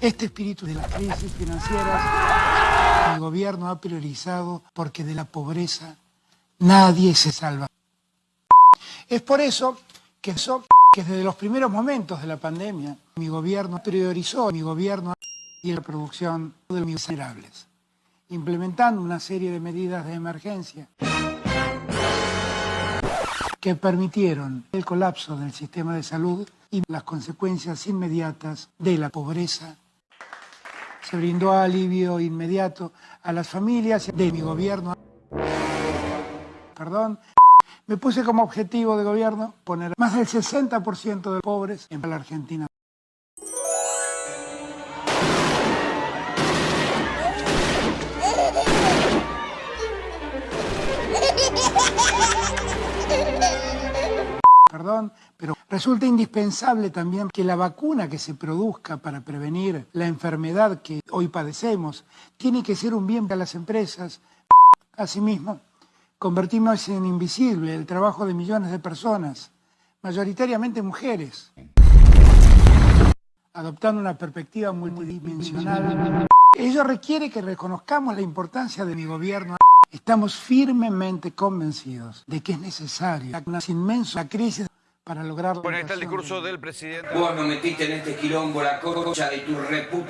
Este espíritu de las crisis financieras el gobierno ha priorizado porque de la pobreza nadie se salva. Es por eso que, que desde los primeros momentos de la pandemia mi gobierno priorizó mi gobierno y la producción de los miserables, implementando una serie de medidas de emergencia que permitieron el colapso del sistema de salud y las consecuencias inmediatas de la pobreza. Se brindó alivio inmediato a las familias de mi gobierno. Perdón. Me puse como objetivo de gobierno poner más del 60% de pobres en la Argentina. Perdón, pero resulta indispensable también que la vacuna que se produzca para prevenir la enfermedad que hoy padecemos tiene que ser un bien para las empresas. Asimismo, convertimos en invisible el trabajo de millones de personas, mayoritariamente mujeres, adoptando una perspectiva multidimensional. Ello requiere que reconozcamos la importancia de mi gobierno. Estamos firmemente convencidos de que es necesaria una inmensa crisis para lograr... Bueno, está el discurso del presidente. Vos nos metiste en este quilombo la cocha de tu repu...